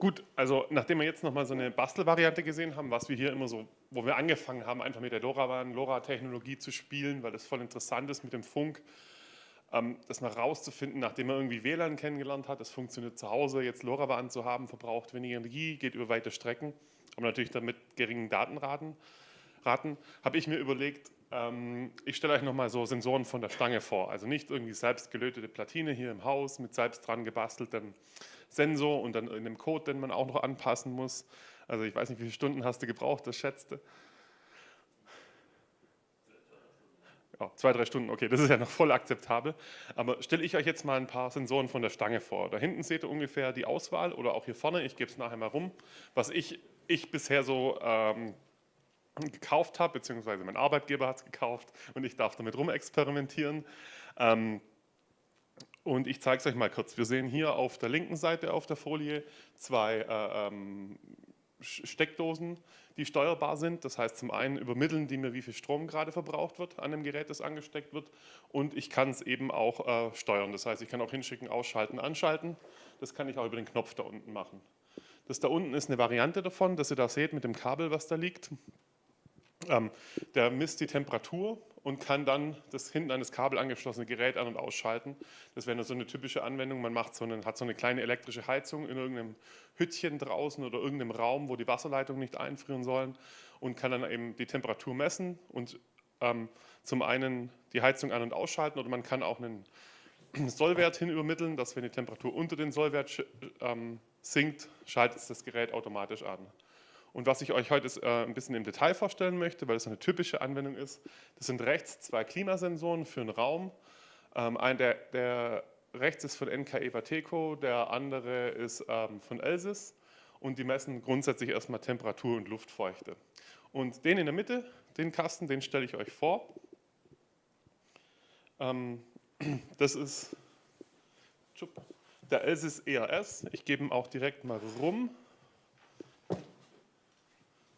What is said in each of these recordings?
Gut, also nachdem wir jetzt nochmal so eine Bastelvariante gesehen haben, was wir hier immer so, wo wir angefangen haben, einfach mit der LoRaWAN, LoRa-Technologie zu spielen, weil das voll interessant ist mit dem Funk, ähm, das mal rauszufinden, nachdem man irgendwie WLAN kennengelernt hat, das funktioniert zu Hause, jetzt LoRaWAN zu haben, verbraucht weniger Energie, geht über weite Strecken, aber natürlich dann mit geringen Datenraten, Raten, habe ich mir überlegt, ich stelle euch nochmal so Sensoren von der Stange vor, also nicht irgendwie selbst gelötete Platine hier im Haus mit selbst dran gebasteltem Sensor und dann in dem Code, den man auch noch anpassen muss. Also ich weiß nicht, wie viele Stunden hast du gebraucht, das schätzte. Ja, zwei, drei Stunden, okay, das ist ja noch voll akzeptabel. Aber stelle ich euch jetzt mal ein paar Sensoren von der Stange vor. Da hinten seht ihr ungefähr die Auswahl oder auch hier vorne, ich gebe es nachher mal rum, was ich, ich bisher so ähm, gekauft habe, beziehungsweise mein Arbeitgeber hat es gekauft und ich darf damit rumexperimentieren. Ähm, und ich zeige es euch mal kurz. Wir sehen hier auf der linken Seite auf der Folie zwei äh, ähm, Steckdosen, die steuerbar sind. Das heißt, zum einen übermitteln die mir, wie viel Strom gerade verbraucht wird an dem Gerät, das angesteckt wird. Und ich kann es eben auch äh, steuern. Das heißt, ich kann auch hinschicken, ausschalten, anschalten. Das kann ich auch über den Knopf da unten machen. Das da unten ist eine Variante davon, dass ihr da seht mit dem Kabel, was da liegt. Ähm, der misst die Temperatur und kann dann das hinten an das Kabel angeschlossene Gerät an- und ausschalten. Das wäre so eine typische Anwendung. Man macht so eine, hat so eine kleine elektrische Heizung in irgendeinem Hüttchen draußen oder irgendeinem Raum, wo die Wasserleitungen nicht einfrieren sollen und kann dann eben die Temperatur messen und ähm, zum einen die Heizung an- und ausschalten oder man kann auch einen Sollwert hin übermitteln, dass wenn die Temperatur unter den Sollwert ähm, sinkt, schaltet das Gerät automatisch an. Und was ich euch heute äh, ein bisschen im Detail vorstellen möchte, weil es eine typische Anwendung ist, das sind rechts zwei Klimasensoren für einen Raum. Ähm, ein, der, der, rechts ist von NKE Vateco, der andere ist ähm, von Elsys und die messen grundsätzlich erstmal Temperatur und Luftfeuchte. Und den in der Mitte, den Kasten, den stelle ich euch vor. Ähm, das ist der Elsys ERS. Ich gebe ihn auch direkt mal rum.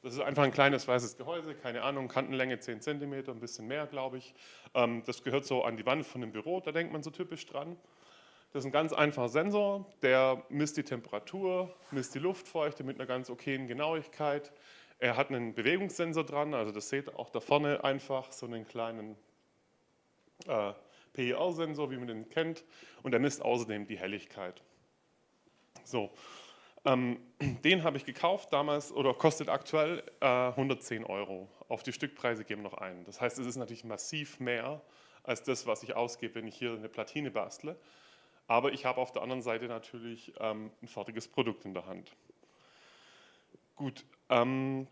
Das ist einfach ein kleines weißes Gehäuse, keine Ahnung, Kantenlänge 10 cm, ein bisschen mehr, glaube ich. Ähm, das gehört so an die Wand von dem Büro, da denkt man so typisch dran. Das ist ein ganz einfacher Sensor, der misst die Temperatur, misst die Luftfeuchte mit einer ganz okayen Genauigkeit. Er hat einen Bewegungssensor dran, also das seht ihr auch da vorne einfach, so einen kleinen äh, PIR-Sensor, wie man den kennt. Und er misst außerdem die Helligkeit. So, ähm, den habe ich gekauft damals oder kostet aktuell äh, 110 Euro. Auf die Stückpreise geben noch ein. Das heißt, es ist natürlich massiv mehr als das, was ich ausgebe, wenn ich hier eine Platine bastle. Aber ich habe auf der anderen Seite natürlich ähm, ein fertiges Produkt in der Hand. Gut, ähm,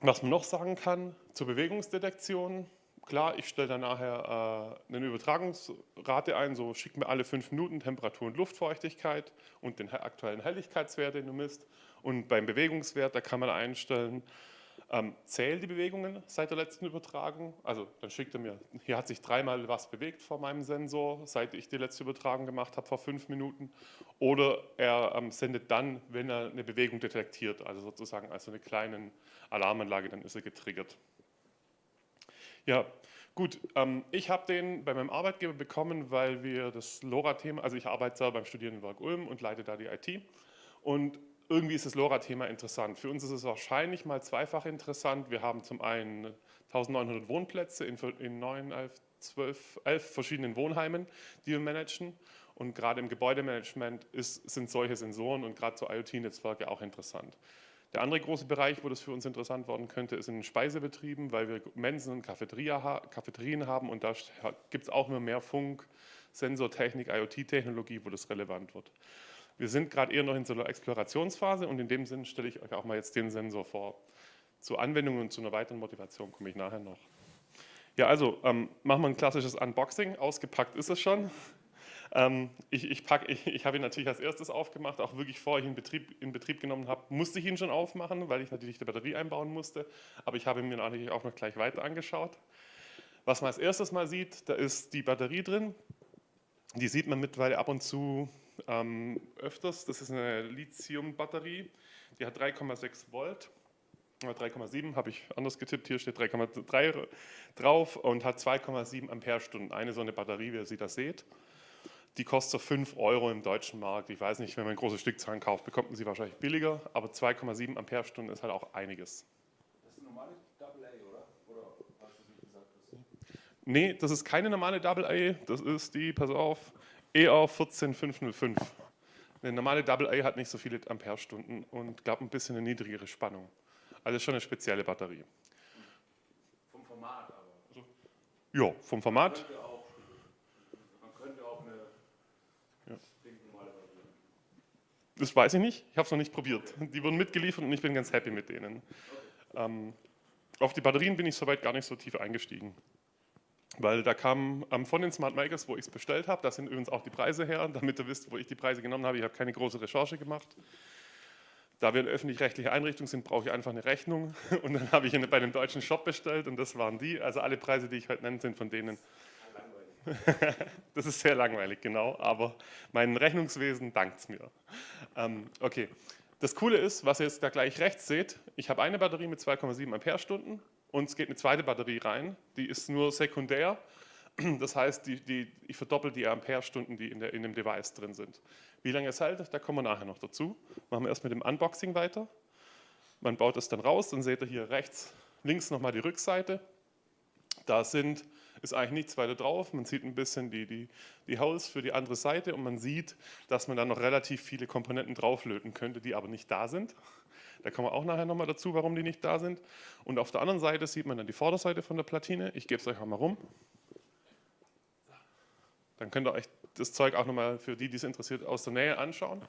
was man noch sagen kann zur Bewegungsdetektion, klar, ich stelle dann nachher äh, eine Übertragungsrate ein, so schickt mir alle fünf Minuten Temperatur und Luftfeuchtigkeit und den aktuellen Helligkeitswert, den du misst. Und beim Bewegungswert, da kann man einstellen, ähm, zählt die Bewegungen seit der letzten Übertragung. Also dann schickt er mir, hier hat sich dreimal was bewegt vor meinem Sensor, seit ich die letzte Übertragung gemacht habe, vor fünf Minuten. Oder er ähm, sendet dann, wenn er eine Bewegung detektiert, also sozusagen als eine kleine Alarmanlage, dann ist er getriggert. Ja, gut. Ähm, ich habe den bei meinem Arbeitgeber bekommen, weil wir das LoRa-Thema, also ich arbeite selber beim Studierendenwerk Ulm und leite da die IT. Und irgendwie ist das LoRa-Thema interessant. Für uns ist es wahrscheinlich mal zweifach interessant. Wir haben zum einen 1900 Wohnplätze in, in 9, 11, 12, 11 verschiedenen Wohnheimen, die wir managen. Und gerade im Gebäudemanagement ist, sind solche Sensoren und gerade so IoT-Netzwerke auch interessant. Der andere große Bereich, wo das für uns interessant werden könnte, ist in den Speisebetrieben, weil wir Mensen und Cafeterien haben und da gibt es auch immer mehr Funk, Sensortechnik, IoT-Technologie, wo das relevant wird. Wir sind gerade eher noch in so einer Explorationsphase und in dem Sinn stelle ich euch auch mal jetzt den Sensor vor. Zu Anwendungen und zu einer weiteren Motivation komme ich nachher noch. Ja, also ähm, machen wir ein klassisches Unboxing. Ausgepackt ist es schon. Ähm, ich ich, ich, ich habe ihn natürlich als erstes aufgemacht, auch wirklich vor ich ihn in Betrieb, in Betrieb genommen habe, musste ich ihn schon aufmachen, weil ich natürlich die Batterie einbauen musste. Aber ich habe ihn mir natürlich auch noch gleich weiter angeschaut. Was man als erstes mal sieht, da ist die Batterie drin. Die sieht man mittlerweile ab und zu ähm, öfters. Das ist eine Lithium-Batterie, die hat 3,6 Volt. 3,7 habe ich anders getippt, hier steht 3,3 drauf und hat 2,7 Ampere-Stunden. Eine so eine Batterie, wie ihr sie da seht. Die kostet so 5 Euro im deutschen Markt. Ich weiß nicht, wenn man große Stückzahlen kauft, bekommt man sie wahrscheinlich billiger, aber 2,7 Ampere-Stunden ist halt auch einiges. Das ist eine normale AA, oder? Oder hast du nicht gesagt? Das Nee, das ist keine normale AA, das ist die, pass auf, ER 14505. Eine normale AA hat nicht so viele Ampere-Stunden und glaube ein bisschen eine niedrigere Spannung. Also schon eine spezielle Batterie. vom Format aber. Ja, vom Format. Könnte auch, man könnte auch eine stinknormale Batterie. Das weiß ich nicht, ich habe es noch nicht probiert. Die wurden mitgeliefert und ich bin ganz happy mit denen. Ähm, auf die Batterien bin ich soweit gar nicht so tief eingestiegen. Weil da kam ähm, von den Smart Makers, wo ich es bestellt habe, da sind übrigens auch die Preise her, damit ihr wisst, wo ich die Preise genommen habe. Ich habe keine große Recherche gemacht. Da wir eine öffentlich-rechtliche Einrichtung sind, brauche ich einfach eine Rechnung. Und dann habe ich eine bei einem deutschen Shop bestellt und das waren die. Also alle Preise, die ich heute nenne, sind von denen. Das ist sehr langweilig, genau, aber mein Rechnungswesen dankt es mir. Ähm, okay, das Coole ist, was ihr jetzt da gleich rechts seht, ich habe eine Batterie mit 2,7 Ampere-Stunden und es geht eine zweite Batterie rein, die ist nur sekundär, das heißt, die, die, ich verdoppel die Ampere-Stunden, die in, der, in dem Device drin sind. Wie lange es hält, da kommen wir nachher noch dazu. Machen wir erst mit dem Unboxing weiter. Man baut es dann raus, dann seht ihr hier rechts, links nochmal die Rückseite. Da sind, ist eigentlich nichts weiter drauf. Man sieht ein bisschen die, die, die Holes für die andere Seite und man sieht, dass man da noch relativ viele Komponenten drauflöten könnte, die aber nicht da sind. Da kommen wir auch nachher nochmal dazu, warum die nicht da sind. Und auf der anderen Seite sieht man dann die Vorderseite von der Platine. Ich gebe es euch auch mal rum. Dann könnt ihr euch das Zeug auch nochmal für die, die es interessiert, aus der Nähe anschauen.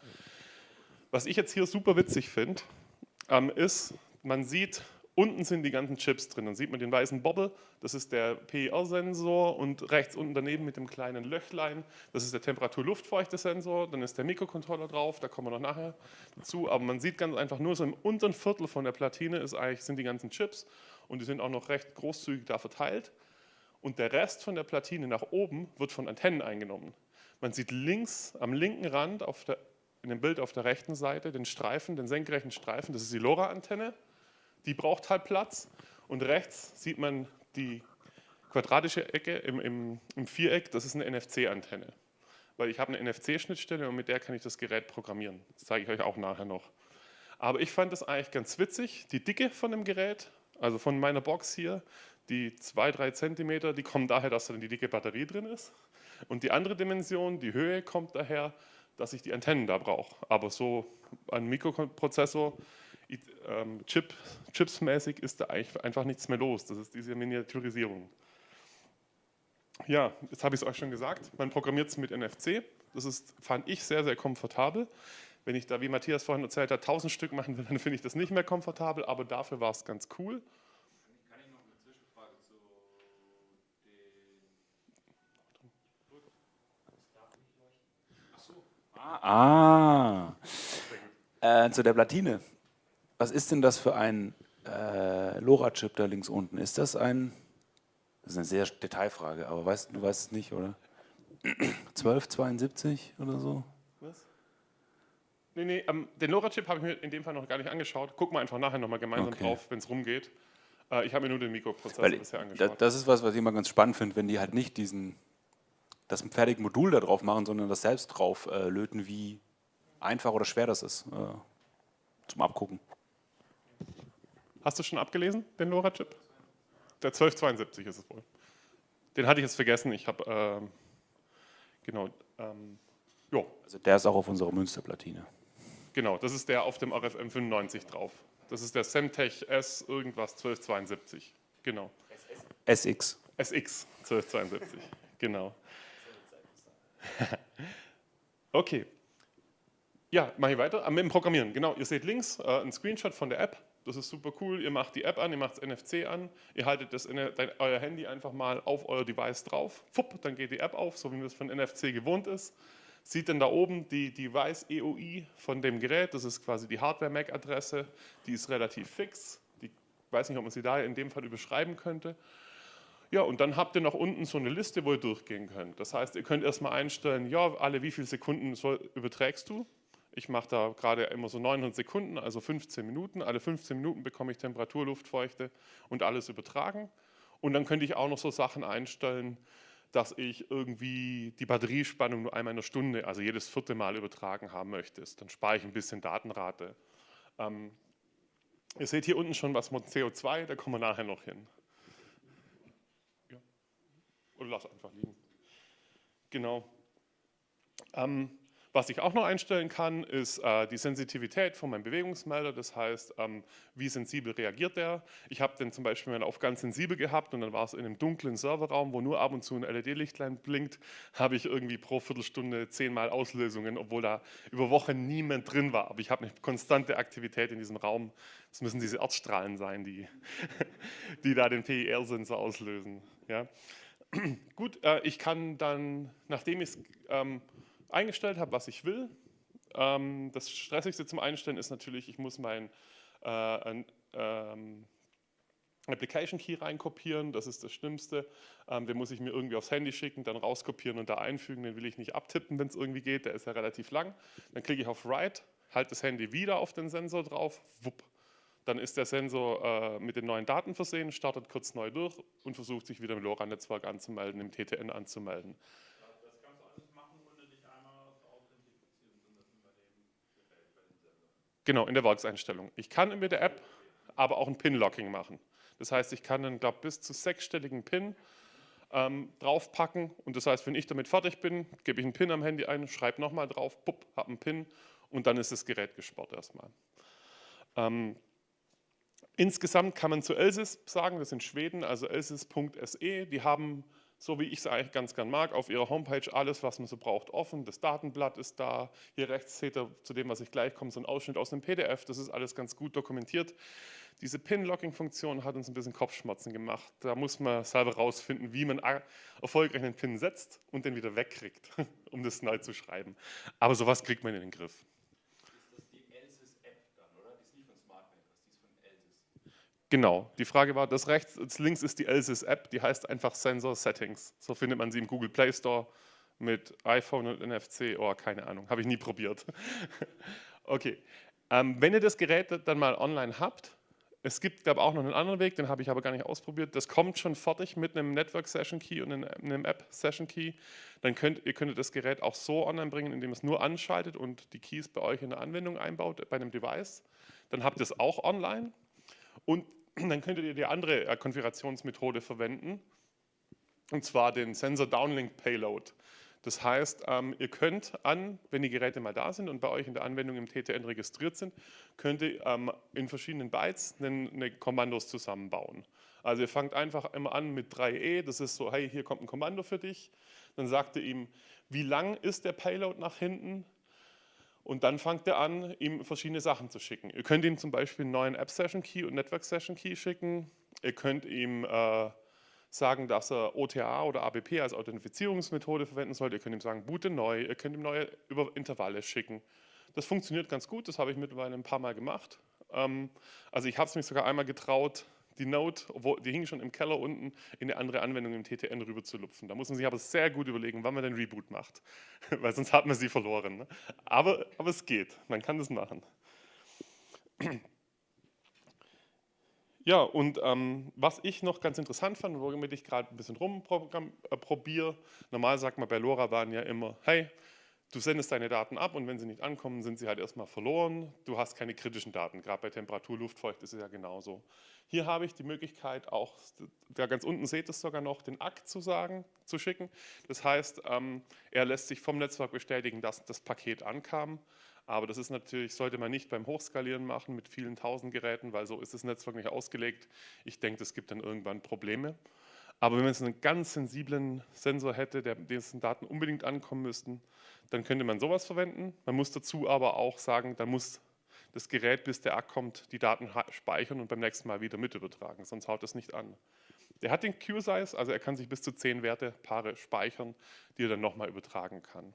Was ich jetzt hier super witzig finde, ähm, ist, man sieht, unten sind die ganzen Chips drin. Dann sieht man den weißen Bobble, das ist der PIR-Sensor und rechts unten daneben mit dem kleinen Löchlein, das ist der Temperatur-Luftfeuchte-Sensor. Dann ist der Mikrocontroller drauf, da kommen wir noch nachher dazu. Aber man sieht ganz einfach nur so im unteren Viertel von der Platine ist eigentlich, sind die ganzen Chips und die sind auch noch recht großzügig da verteilt. Und der Rest von der Platine nach oben wird von Antennen eingenommen. Man sieht links am linken Rand der, in dem Bild auf der rechten Seite den Streifen, den senkrechten Streifen, das ist die LoRa-Antenne. Die braucht halt Platz. Und rechts sieht man die quadratische Ecke im, im, im Viereck, das ist eine NFC-Antenne. Weil ich habe eine NFC-Schnittstelle und mit der kann ich das Gerät programmieren. Das zeige ich euch auch nachher noch. Aber ich fand das eigentlich ganz witzig, die Dicke von dem Gerät, also von meiner Box hier, die 2-3 Zentimeter, die kommen daher, dass da die dicke Batterie drin ist. Und die andere Dimension, die Höhe, kommt daher, dass ich die Antennen da brauche. Aber so ein Mikroprozessor, ähm, Chip, chipsmäßig ist da eigentlich einfach nichts mehr los. Das ist diese Miniaturisierung. Ja, jetzt habe ich es euch schon gesagt, man programmiert es mit NFC. Das ist, fand ich sehr, sehr komfortabel. Wenn ich da, wie Matthias vorhin erzählt hat, 1000 Stück machen will, dann finde ich das nicht mehr komfortabel, aber dafür war es ganz cool. Kann ich noch eine Zwischenfrage zu den. Achso. Ah. ah. Äh, zu der Platine. Was ist denn das für ein äh, LoRa-Chip da links unten? Ist das ein. Das ist eine sehr Detailfrage, aber weißt, du weißt es nicht, oder? 1272 oder so? Was? Nee, nee, ähm, den LoRa-Chip habe ich mir in dem Fall noch gar nicht angeschaut. Gucken wir einfach nachher nochmal gemeinsam Okay. drauf, wenn es rumgeht. Äh, ich habe mir nur den Mikroprozessor Weil bisher angeschaut. das ist was, was ich immer ganz spannend finde, wenn die halt nicht diesen, das fertige Modul da drauf machen, sondern das selbst drauf äh, löten, wie einfach oder schwer das ist. Äh, zum Abgucken. Hast du schon abgelesen, den LoRa-Chip? Der 1272 ist es wohl. Den hatte ich jetzt vergessen. Ich habe, ähm, genau, ähm, jo, Also der ist auch auf unserer Münsterplatine. genau, das ist der auf dem RFM 95 drauf. Das ist der Semtech S irgendwas 1272. Genau. SX. SX 1272. genau. okay. Ja, mache ich weiter. Ah, Mit dem Programmieren. Genau, ihr seht links äh, ein Screenshot von der App. Das ist super cool. Ihr macht die App an, ihr macht das NFC an, ihr haltet das euer Handy einfach mal auf euer Device drauf. Fupp, dann geht die App auf, so wie man es von NFC gewohnt ist. Sieht dann da oben die Device EOI von dem Gerät. Das ist quasi die Hardware-MAC-Adresse. Die ist relativ fix. Die weiß nicht, ob man sie da in dem Fall überschreiben könnte. Ja, und dann habt ihr noch unten so eine Liste, wo ihr durchgehen könnt. Das heißt, ihr könnt erstmal einstellen, ja, alle wie viele Sekunden überträgst du? Ich mache da gerade immer so 900 Sekunden, also 15 Minuten. Alle 15 Minuten bekomme ich Temperatur, Luftfeuchte und alles übertragen. Und dann könnte ich auch noch so Sachen einstellen, dass ich irgendwie die Batteriespannung nur einmal in der Stunde, also jedes vierte Mal übertragen haben möchtest. Dann spare ich ein bisschen Datenrate. Ähm, ihr seht hier unten schon was mit CO2, da kommen wir nachher noch hin. Oder lass einfach liegen. Genau. Ähm, was ich auch noch einstellen kann, ist äh, die Sensitivität von meinem Bewegungsmelder. Das heißt, ähm, wie sensibel reagiert der. Ich habe den zum Beispiel mal auf ganz sensibel gehabt und dann war es in einem dunklen Serverraum, wo nur ab und zu ein LED-Lichtlein blinkt, habe ich irgendwie pro Viertelstunde zehnmal Auslösungen, obwohl da über Wochen niemand drin war. Aber ich habe eine konstante Aktivität in diesem Raum. Das müssen diese Erdstrahlen sein, die, die da den PIR-Sensor auslösen. Ja. Gut, äh, ich kann dann, nachdem ich es ähm, eingestellt habe, was ich will. Ähm, das Stressigste zum Einstellen ist natürlich, ich muss mein äh, ein, ähm, Application Key reinkopieren, das ist das Schlimmste. Ähm, den muss ich mir irgendwie aufs Handy schicken, dann rauskopieren und da einfügen. Den will ich nicht abtippen, wenn es irgendwie geht, der ist ja relativ lang. Dann klicke ich auf Write, halte das Handy wieder auf den Sensor drauf, wupp. Dann ist der Sensor äh, mit den neuen Daten versehen, startet kurz neu durch und versucht sich wieder im LoRa-Netzwerk anzumelden, im TTN anzumelden. Genau, in der Werkseinstellung. Ich kann mit der App aber auch ein Pin-Locking machen. Das heißt, ich kann einen, glaube bis zu sechsstelligen Pin ähm, draufpacken und das heißt, wenn ich damit fertig bin, gebe ich einen Pin am Handy ein, schreibe nochmal drauf, pupp, habe einen Pin und dann ist das Gerät gesperrt erstmal. Ähm, insgesamt kann man zu Elsys sagen, das sind Schweden, also elsys.se, die haben so wie ich es eigentlich ganz gern mag, auf ihrer Homepage alles, was man so braucht, offen. Das Datenblatt ist da. Hier rechts seht ihr, zu dem, was ich gleich komme, so ein Ausschnitt aus einem PDF. Das ist alles ganz gut dokumentiert. Diese Pin-Locking-Funktion hat uns ein bisschen Kopfschmerzen gemacht. Da muss man selber rausfinden, wie man erfolgreich einen Pin setzt und den wieder wegkriegt, um das neu zu schreiben. Aber sowas kriegt man in den Griff. Genau, die Frage war, das rechts, das links ist die Elsys App, die heißt einfach Sensor Settings. So findet man sie im Google Play Store mit iPhone und NFC. Oh, keine Ahnung, habe ich nie probiert. okay, ähm, wenn ihr das Gerät dann mal online habt, es gibt, glaube auch noch einen anderen Weg, den habe ich aber gar nicht ausprobiert. Das kommt schon fertig mit einem Network Session Key und einem App Session Key. Dann könnt ihr könntet das Gerät auch so online bringen, indem es nur anschaltet und die Keys bei euch in der Anwendung einbaut, bei einem Device. Dann habt ihr es auch online. Und dann könntet ihr die andere äh, Konfigurationsmethode verwenden, und zwar den Sensor Downlink Payload. Das heißt, ähm, ihr könnt an, wenn die Geräte mal da sind und bei euch in der Anwendung im TTN registriert sind, könnt ihr ähm, in verschiedenen Bytes eine Kommandos zusammenbauen. Also ihr fangt einfach immer an mit 3E, das ist so, hey, hier kommt ein Kommando für dich. Dann sagt ihr ihm, wie lang ist der Payload nach hinten, und dann fangt er an, ihm verschiedene Sachen zu schicken. Ihr könnt ihm zum Beispiel einen neuen App-Session-Key und Network-Session-Key schicken. Ihr könnt ihm äh, sagen, dass er OTA oder ABP als Authentifizierungsmethode verwenden soll. Ihr könnt ihm sagen, boote neu. Ihr könnt ihm neue über Intervalle schicken. Das funktioniert ganz gut, das habe ich mittlerweile ein paar Mal gemacht. Ähm, also ich habe es mich sogar einmal getraut, die Node, die hing schon im Keller unten, in eine andere Anwendung im TTN rüber zu lupfen. Da muss man sich aber sehr gut überlegen, wann man den Reboot macht, weil sonst hat man sie verloren. Ne? Aber, aber es geht, man kann das machen. Ja, und ähm, was ich noch ganz interessant fand, womit ich gerade ein bisschen rumprobiere, äh, normal sagt man bei LoRa waren ja immer, hey, Du sendest deine Daten ab und wenn sie nicht ankommen, sind sie halt erstmal verloren. Du hast keine kritischen Daten, gerade bei Temperatur, Luftfeucht ist es ja genauso. Hier habe ich die Möglichkeit auch, da ganz unten seht ihr es sogar noch, den Akt zu sagen, zu schicken. Das heißt, ähm, er lässt sich vom Netzwerk bestätigen, dass das Paket ankam. Aber das ist natürlich, sollte man nicht beim Hochskalieren machen mit vielen tausend Geräten, weil so ist das Netzwerk nicht ausgelegt. Ich denke, es gibt dann irgendwann Probleme. Aber wenn man jetzt einen ganz sensiblen Sensor hätte, der, dessen Daten unbedingt ankommen müssten, dann könnte man sowas verwenden. Man muss dazu aber auch sagen, da muss das Gerät, bis der Akku kommt, die Daten speichern und beim nächsten Mal wieder mit übertragen, sonst haut das nicht an. Der hat den Q-Size, also er kann sich bis zu zehn Wertepaare speichern, die er dann nochmal übertragen kann.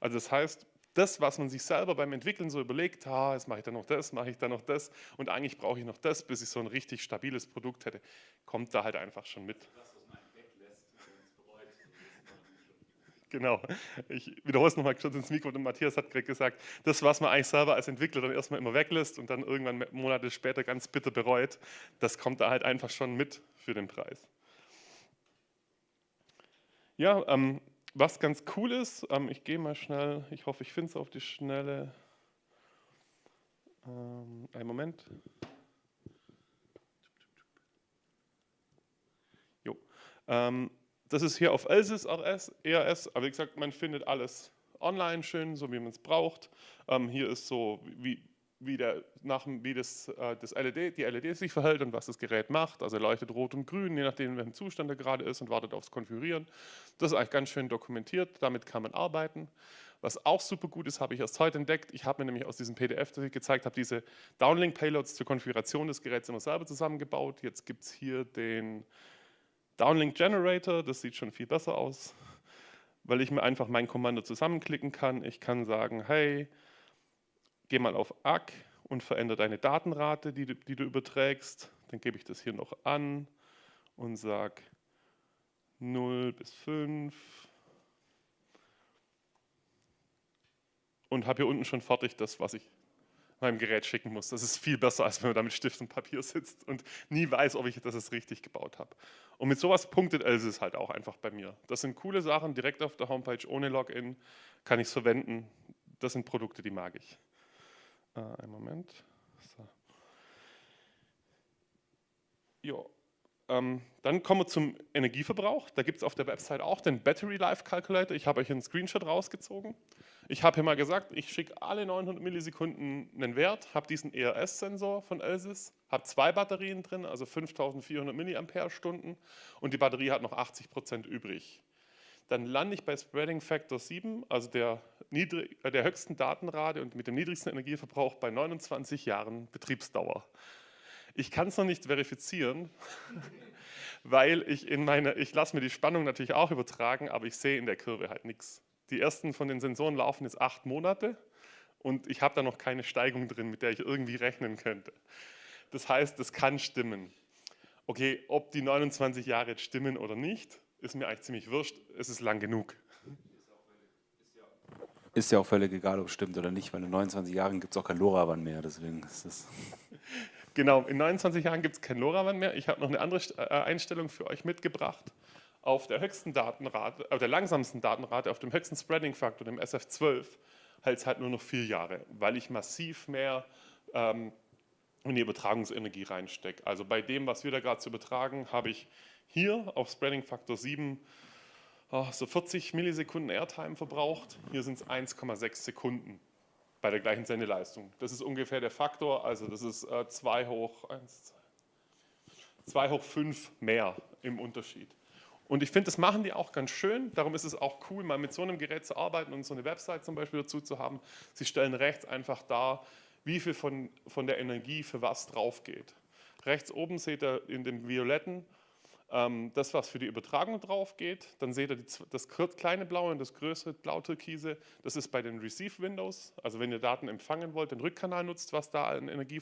Also das heißt, das, was man sich selber beim Entwickeln so überlegt, ah, jetzt mache ich dann noch das, mache ich dann noch das und eigentlich brauche ich noch das, bis ich so ein richtig stabiles Produkt hätte, kommt da halt einfach schon mit. Genau. Ich wiederhole es nochmal kurz ins Mikro. Und Matthias hat gerade gesagt, das, was man eigentlich selber als Entwickler dann erstmal immer weglässt und dann irgendwann Monate später ganz bitter bereut, das kommt da halt einfach schon mit für den Preis. Ja, ähm, was ganz cool ist, ähm, ich gehe mal schnell, ich hoffe, ich finde es auf die Schnelle. Ähm, einen Moment. Jo. Ähm, das ist hier auf Elsys RS, ERS, aber wie gesagt, man findet alles online schön, so wie man es braucht. Ähm, hier ist so, wie, wie, der, nach, wie das, äh, das LED, die LED sich verhält und was das Gerät macht. Also leuchtet rot und grün, je nachdem, in welchem Zustand er gerade ist und wartet aufs Konfigurieren. Das ist eigentlich ganz schön dokumentiert, damit kann man arbeiten. Was auch super gut ist, habe ich erst heute entdeckt. Ich habe mir nämlich aus diesem PDF, das ich gezeigt habe, diese Downlink-Payloads zur Konfiguration des Geräts immer selber zusammengebaut. Jetzt gibt es hier den Downlink Generator, das sieht schon viel besser aus, weil ich mir einfach mein Kommando zusammenklicken kann. Ich kann sagen, hey, geh mal auf ACK und verändere deine Datenrate, die du, die du überträgst. Dann gebe ich das hier noch an und sage 0 bis 5. Und habe hier unten schon fertig das, was ich meinem Gerät schicken muss. Das ist viel besser, als wenn man da mit Stift und Papier sitzt und nie weiß, ob ich das richtig gebaut habe. Und mit sowas punktet Elsys halt auch einfach bei mir. Das sind coole Sachen, direkt auf der Homepage ohne Login kann ich es verwenden. Das sind Produkte, die mag ich. Äh, einen Moment. So. Jo. Ähm, dann kommen wir zum Energieverbrauch. Da gibt es auf der Website auch den Battery Life Calculator. Ich habe euch einen Screenshot rausgezogen. Ich habe hier mal gesagt, ich schicke alle 900 Millisekunden einen Wert, habe diesen ERS-Sensor von Elsys, habe zwei Batterien drin, also 5400 Milliampere-Stunden und die Batterie hat noch 80 Prozent übrig. Dann lande ich bei Spreading Factor 7, also der, niedrig, äh, der höchsten Datenrate und mit dem niedrigsten Energieverbrauch bei 29 Jahren Betriebsdauer. Ich kann es noch nicht verifizieren, weil ich in meine, ich lasse mir die Spannung natürlich auch übertragen, aber ich sehe in der Kurve halt nichts. Die ersten von den Sensoren laufen jetzt acht Monate und ich habe da noch keine Steigung drin, mit der ich irgendwie rechnen könnte. Das heißt, das kann stimmen. Okay, ob die 29 Jahre jetzt stimmen oder nicht, ist mir eigentlich ziemlich wurscht. Es ist lang genug. Ist ja auch völlig egal, ob es stimmt oder nicht, weil in 29 Jahren gibt es auch kein LoRaWAN mehr, deswegen ist das... Genau, in 29 Jahren gibt es kein LoRaWAN mehr. Ich habe noch eine andere äh, Einstellung für euch mitgebracht. Auf der höchsten Datenrate, auf der langsamsten Datenrate, auf dem höchsten Spreading Faktor, dem SF12, hält es halt nur noch vier Jahre, weil ich massiv mehr ähm, in die Übertragungsenergie reinstecke. Also bei dem, was wir da gerade zu übertragen, habe ich hier auf Spreading Faktor 7 oh, so 40 Millisekunden Airtime verbraucht. Hier sind es 1,6 Sekunden bei der gleichen Sendeleistung. Das ist ungefähr der Faktor, also das ist 2 äh, hoch 1, 2 hoch 5 mehr im Unterschied. Und ich finde, das machen die auch ganz schön. Darum ist es auch cool, mal mit so einem Gerät zu arbeiten und so eine Website zum Beispiel dazu zu haben. Sie stellen rechts einfach dar, wie viel von, von der Energie für was drauf geht. Rechts oben seht ihr in dem Violetten das, was für die Übertragung drauf geht, dann seht ihr das kleine Blaue und das größere Blau-Türkise, das ist bei den Receive-Windows, also wenn ihr Daten empfangen wollt, den Rückkanal nutzt, was da an Energie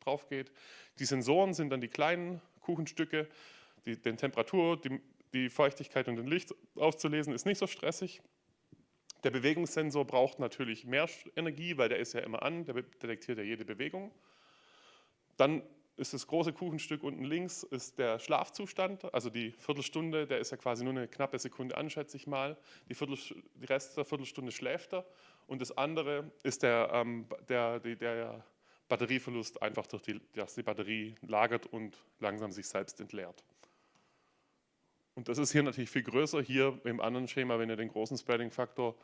drauf geht. Die Sensoren sind dann die kleinen Kuchenstücke, die, den Temperatur, die, die Feuchtigkeit und den Licht auszulesen, ist nicht so stressig. Der Bewegungssensor braucht natürlich mehr Energie, weil der ist ja immer an, der detektiert ja jede Bewegung. Dann ist das große Kuchenstück unten links ist der Schlafzustand, also die Viertelstunde, der ist ja quasi nur eine knappe Sekunde an, schätze ich mal. Die, die Rest der Viertelstunde schläft er und das andere ist der, ähm, der, der, der Batterieverlust, einfach durch die, dass die Batterie lagert und langsam sich selbst entleert. Und das ist hier natürlich viel größer. Hier im anderen Schema, wenn ihr den großen Spreading-Faktor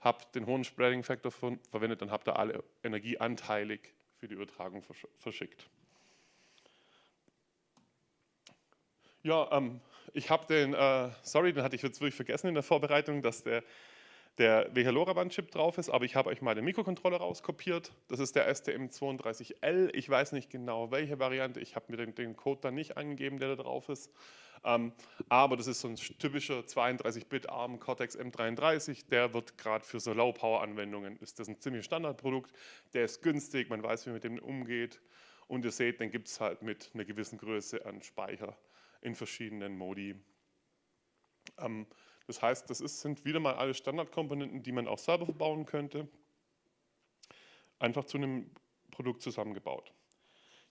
habt, den hohen Spreading-Faktor verwendet, dann habt ihr alle Energie anteilig für die Übertragung verschickt. Ja, ähm, ich habe den, äh, sorry, den hatte ich jetzt wirklich vergessen in der Vorbereitung, dass der, der WH-LoRaWAN-Chip drauf ist, aber ich habe euch mal den Mikrocontroller rauskopiert. Das ist der STM32L. Ich weiß nicht genau, welche Variante. Ich habe mir den, den, Code dann nicht angegeben, der da drauf ist. Ähm, aber das ist so ein typischer 32-Bit ARM Cortex M33. Der wird gerade für so Low-Power-Anwendungen, ist das ein ziemlich Standardprodukt. Der ist günstig, man weiß, wie man mit dem umgeht. Und ihr seht, den gibt es halt mit einer gewissen Größe an Speicher in verschiedenen Modi. Ähm, das heißt, das ist, sind wieder mal alle Standardkomponenten, die man auch selber verbauen könnte, einfach zu einem Produkt zusammengebaut.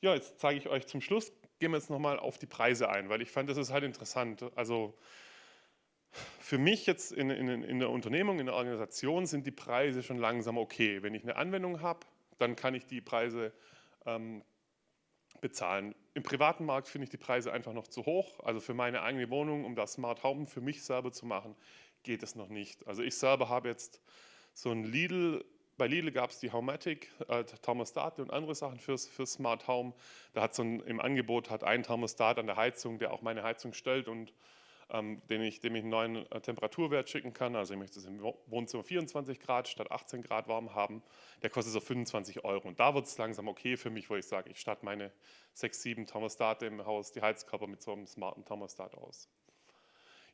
Ja, jetzt zeige ich euch zum Schluss, gehen wir jetzt nochmal auf die Preise ein, weil ich fand, das ist halt interessant. Also Für mich jetzt in, in, in, der Unternehmung, in der Organisation sind die Preise schon langsam okay. Wenn ich eine Anwendung habe, dann kann ich die Preise ähm, bezahlen. Im privaten Markt finde ich die Preise einfach noch zu hoch. Also für meine eigene Wohnung, um das Smart Home für mich selber zu machen, geht es noch nicht. Also ich selber habe jetzt so ein Lidl, bei Lidl gab es die Homematic, äh, Thermostate und andere Sachen fürs, fürs Smart Home. Da hat so ein, im Angebot hat ein Thermostat an der Heizung, der auch meine Heizung stellt und ähm, dem, ich, dem ich einen neuen äh, Temperaturwert schicken kann. Also ich möchte es im Wohnzimmer 24 Grad statt 18 Grad warm haben. Der kostet so 25 Euro. Und da wird es langsam okay für mich, wo ich sage, ich starte meine 6, 7 Thermostate im Haus, die Heizkörper mit so einem smarten Thermostat aus.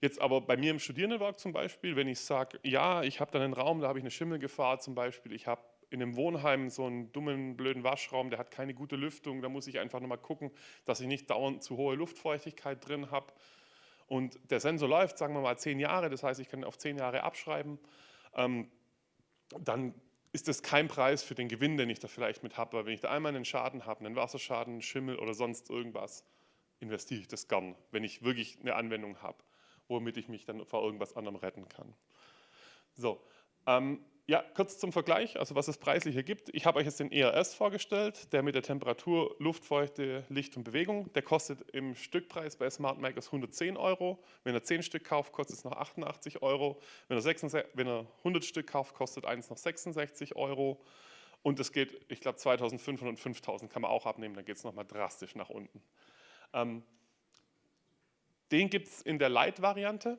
Jetzt aber bei mir im Studierendenwerk zum Beispiel, wenn ich sage, ja, ich habe dann einen Raum, da habe ich eine Schimmelgefahr zum Beispiel, ich habe in einem Wohnheim so einen dummen, blöden Waschraum, der hat keine gute Lüftung, da muss ich einfach nochmal gucken, dass ich nicht dauernd zu hohe Luftfeuchtigkeit drin habe und der Sensor läuft, sagen wir mal, zehn Jahre, das heißt, ich kann auf zehn Jahre abschreiben, ähm, dann ist das kein Preis für den Gewinn, den ich da vielleicht mit habe. Weil wenn ich da einmal einen Schaden habe, einen Wasserschaden, Schimmel oder sonst irgendwas, investiere ich das gern, wenn ich wirklich eine Anwendung habe, womit ich mich dann vor irgendwas anderem retten kann. So, ähm, ja, kurz zum Vergleich, also was es preislich hier gibt. Ich habe euch jetzt den ERS vorgestellt, der mit der Temperatur, Luftfeuchte, Licht und Bewegung, der kostet im Stückpreis bei Smart Makers 110 Euro. Wenn er 10 Stück kauft, kostet es noch 88 Euro. Wenn er, 66, wenn er 100 Stück kauft, kostet eins noch 66 Euro. Und es geht, ich glaube 2500 und 5000 kann man auch abnehmen, dann geht es nochmal drastisch nach unten. Ähm, den gibt es in der Light-Variante.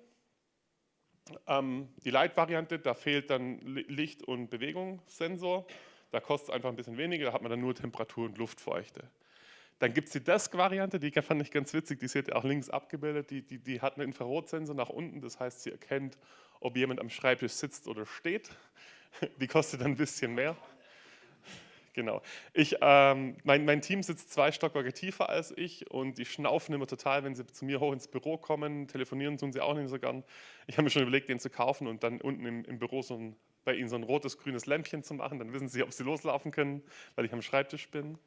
Ähm, die Light-Variante, da fehlt dann Licht- und Bewegungssensor. Da kostet es einfach ein bisschen weniger, da hat man dann nur Temperatur und Luftfeuchte. Dann gibt es die Desk-Variante, die fand ich ganz witzig, die seht ihr auch links abgebildet. Die, die, die hat einen Infrarotsensor nach unten, das heißt, sie erkennt, ob jemand am Schreibtisch sitzt oder steht. Die kostet dann ein bisschen mehr. Genau. Ich, ähm, mein, mein, Team sitzt zwei Stockwerke tiefer als ich und die schnaufen immer total, wenn sie zu mir hoch ins Büro kommen. Telefonieren tun sie auch nicht so gern. Ich habe mir schon überlegt, den zu kaufen und dann unten im, im Büro so ein, bei ihnen so ein rotes, grünes Lämpchen zu machen. Dann wissen sie, ob sie loslaufen können, weil ich am Schreibtisch bin.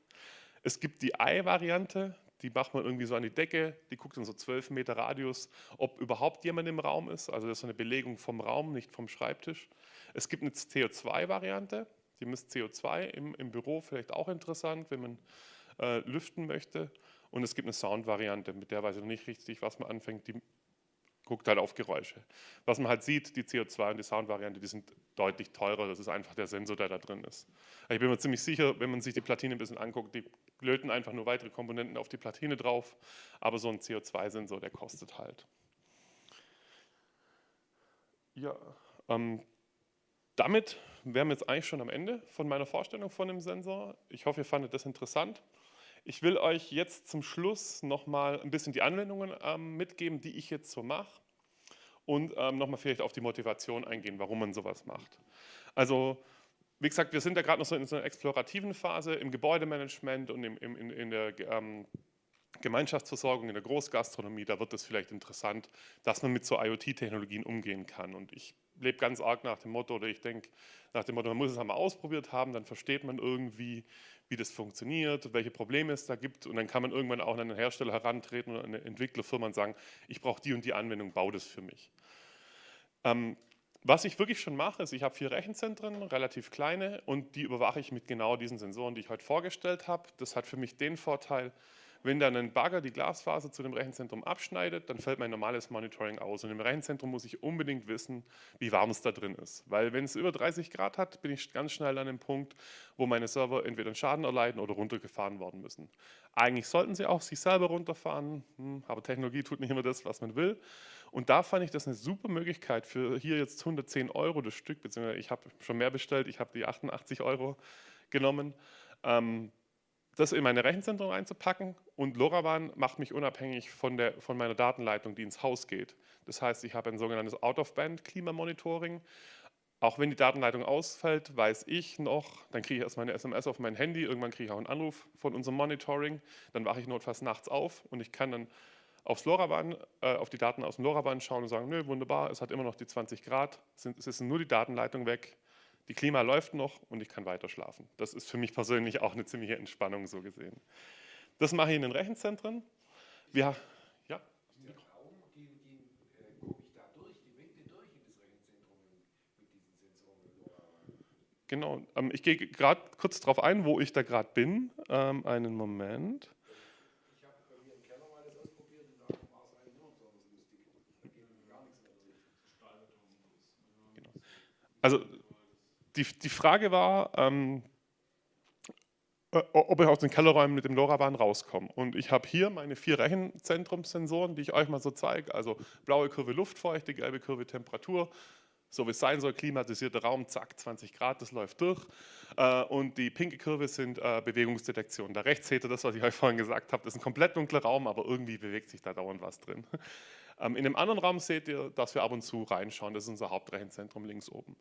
Es gibt die Ei-Variante, die macht man irgendwie so an die Decke, die guckt in so 12 Meter Radius, ob überhaupt jemand im Raum ist. Also das ist so eine Belegung vom Raum, nicht vom Schreibtisch. Es gibt eine CO2-Variante, die misst CO2 im, im Büro, vielleicht auch interessant, wenn man äh, lüften möchte. Und es gibt eine Sound-Variante, mit der weiß ich noch nicht richtig, was man anfängt, die guckt halt auf Geräusche. Was man halt sieht, die CO2 und die Sound-Variante, die sind deutlich teurer, das ist einfach der Sensor, der da drin ist. Ich bin mir ziemlich sicher, wenn man sich die Platine ein bisschen anguckt, die löten einfach nur weitere Komponenten auf die Platine drauf, aber so ein CO2-Sensor, der kostet halt. Ja, ähm, damit wären wir jetzt eigentlich schon am Ende von meiner Vorstellung von dem Sensor. Ich hoffe, ihr fandet das interessant. Ich will euch jetzt zum Schluss nochmal ein bisschen die Anwendungen ähm, mitgeben, die ich jetzt so mache und ähm, nochmal vielleicht auf die Motivation eingehen, warum man sowas macht. Also wie gesagt, wir sind ja gerade noch so in so einer explorativen Phase im Gebäudemanagement und im, im, in, in, der ähm, Gemeinschaftsversorgung, in der Großgastronomie, da wird es vielleicht interessant, dass man mit so IoT-Technologien umgehen kann. Und ich lebe ganz arg nach dem Motto, oder ich denke nach dem Motto, man muss es einmal ausprobiert haben, dann versteht man irgendwie, wie das funktioniert, welche Probleme es da gibt und dann kann man irgendwann auch an einen Hersteller herantreten oder eine Entwicklerfirma und sagen, ich brauche die und die Anwendung, bau das für mich. Ähm, was ich wirklich schon mache, ist, ich habe vier Rechenzentren, relativ kleine, und die überwache ich mit genau diesen Sensoren, die ich heute vorgestellt habe. Das hat für mich den Vorteil, wenn dann ein Bagger die Glasfaser zu dem Rechenzentrum abschneidet, dann fällt mein normales Monitoring aus. Und im Rechenzentrum muss ich unbedingt wissen, wie warm es da drin ist. Weil wenn es über 30 Grad hat, bin ich ganz schnell an dem Punkt, wo meine Server entweder einen Schaden erleiden oder runtergefahren worden müssen. Eigentlich sollten sie auch sich selber runterfahren, hm, aber Technologie tut nicht immer das, was man will. Und da fand ich das eine super Möglichkeit für hier jetzt 110 Euro das Stück, beziehungsweise ich habe schon mehr bestellt, ich habe die 88 Euro genommen. Ähm, das in meine Rechenzentren einzupacken und LoRaWAN macht mich unabhängig von, der, von meiner Datenleitung, die ins Haus geht. Das heißt, ich habe ein sogenanntes Out-of-Band-Klimamonitoring. Auch wenn die Datenleitung ausfällt, weiß ich noch, dann kriege ich erstmal eine SMS auf mein Handy, irgendwann kriege ich auch einen Anruf von unserem Monitoring, dann wache ich notfalls nachts auf und ich kann dann aufs LoRaWAN, äh, auf die Daten aus dem LoRaWAN schauen und sagen, nö, wunderbar, es hat immer noch die 20 Grad, es ist nur die Datenleitung weg, die Klima läuft noch und ich kann weiter schlafen. Das ist für mich persönlich auch eine ziemliche Entspannung so gesehen. Das mache ich in den Rechenzentren. Wir, ja? ja. Äh, genau, ähm, ich gehe gerade kurz darauf ein, wo ich da gerade bin. Ähm, einen Moment. Ich habe bei mir im Keller mal das ausprobiert da war es eigentlich nur besonders lustig. Da geht gar nichts mehr durch. Genau. Also die, die Frage war, ähm, äh, ob ich aus den Kellerräumen mit dem LoRaWAN rauskomme. Und ich habe hier meine vier Rechenzentrumssensoren, die ich euch mal so zeige. Also blaue Kurve Luftfeuchte, gelbe Kurve Temperatur, so wie es sein soll, klimatisierter Raum, zack, 20 Grad, das läuft durch. Äh, und die pinke Kurve sind äh, Bewegungsdetektion. Da rechts seht ihr das, was ich euch vorhin gesagt habe, das ist ein komplett dunkler Raum, aber irgendwie bewegt sich da dauernd was drin. Ähm, in dem anderen Raum seht ihr, dass wir ab und zu reinschauen, das ist unser Hauptrechenzentrum links oben.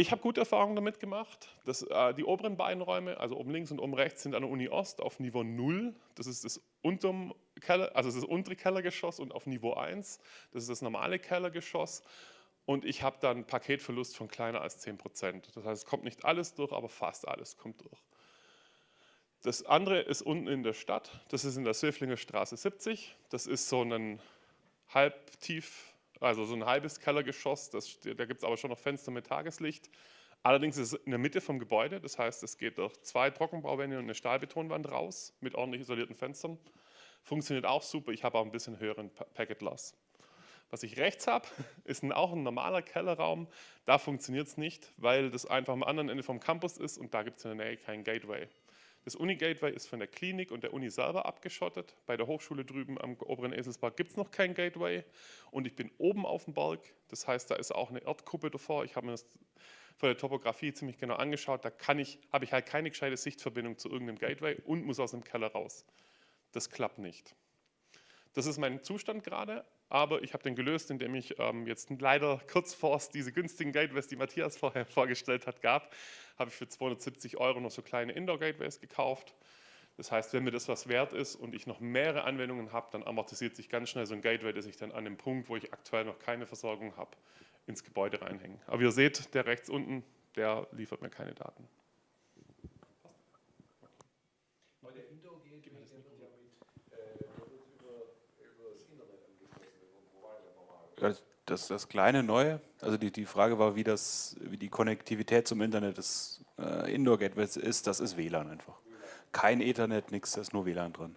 Ich habe gute Erfahrungen damit gemacht. Das, äh, die oberen beiden Räume, also oben links und oben rechts, sind an der Uni Ost auf Niveau 0. Das ist das, Keller, also das untere Kellergeschoss und auf Niveau 1. Das ist das normale Kellergeschoss und ich habe dann Paketverlust von kleiner als 10 Prozent. Das heißt, es kommt nicht alles durch, aber fast alles kommt durch. Das andere ist unten in der Stadt, das ist in der Söflinger Straße 70. Das ist so ein halbtief, also so ein halbes Kellergeschoss, das, da gibt es aber schon noch Fenster mit Tageslicht. Allerdings ist es in der Mitte vom Gebäude, das heißt, es geht durch zwei Trockenbauwände und eine Stahlbetonwand raus mit ordentlich isolierten Fenstern. Funktioniert auch super, ich habe auch ein bisschen höheren Packet Loss. Was ich rechts habe, ist ein, auch ein normaler Kellerraum. Da funktioniert es nicht, weil das einfach am anderen Ende vom Campus ist und da gibt es in der Nähe kein Gateway. Das Uni-Gateway ist von der Klinik und der Uni selber abgeschottet. Bei der Hochschule drüben am oberen Eselsberg gibt es noch kein Gateway. Und ich bin oben auf dem Berg, das heißt, da ist auch eine Erdkuppe davor. Ich habe mir das von der Topografie ziemlich genau angeschaut. Da ich, habe ich halt keine gescheite Sichtverbindung zu irgendeinem Gateway und muss aus dem Keller raus. Das klappt nicht. Das ist mein Zustand gerade, aber ich habe den gelöst, indem ich ähm, jetzt leider kurz vor es diese günstigen Gateways, die Matthias vorher vorgestellt hat, gab, habe ich für 270 Euro noch so kleine Indoor-Gateways gekauft. Das heißt, wenn mir das was wert ist und ich noch mehrere Anwendungen habe, dann amortisiert sich ganz schnell so ein Gateway, das ich dann an dem Punkt, wo ich aktuell noch keine Versorgung habe, ins Gebäude reinhänge. Aber ihr seht, der rechts unten, der liefert mir keine Daten. Das, das kleine Neue, also die, die Frage war, wie, das, wie die Konnektivität zum Internet des äh, Indoor-Gateways ist, das ist WLAN einfach. Kein Ethernet, nichts, da ist nur WLAN drin.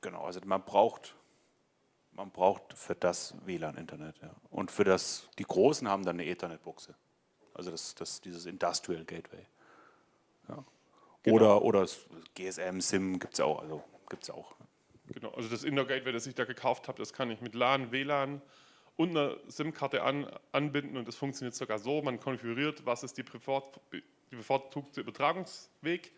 Genau, also man braucht, man braucht für das WLAN-Internet. Ja. Und für das, die Großen haben dann eine Ethernet-Buchse. Also das, das, dieses Industrial Gateway. Ja. Genau. Oder, oder GSM, SIM gibt es ja auch. Also gibt's auch. Genau, also das Indoor Gateway, das ich da gekauft habe, das kann ich mit LAN, WLAN und einer SIM-Karte an, anbinden und das funktioniert sogar so, man konfiguriert, was ist die, bevorzugte Übertragungsweg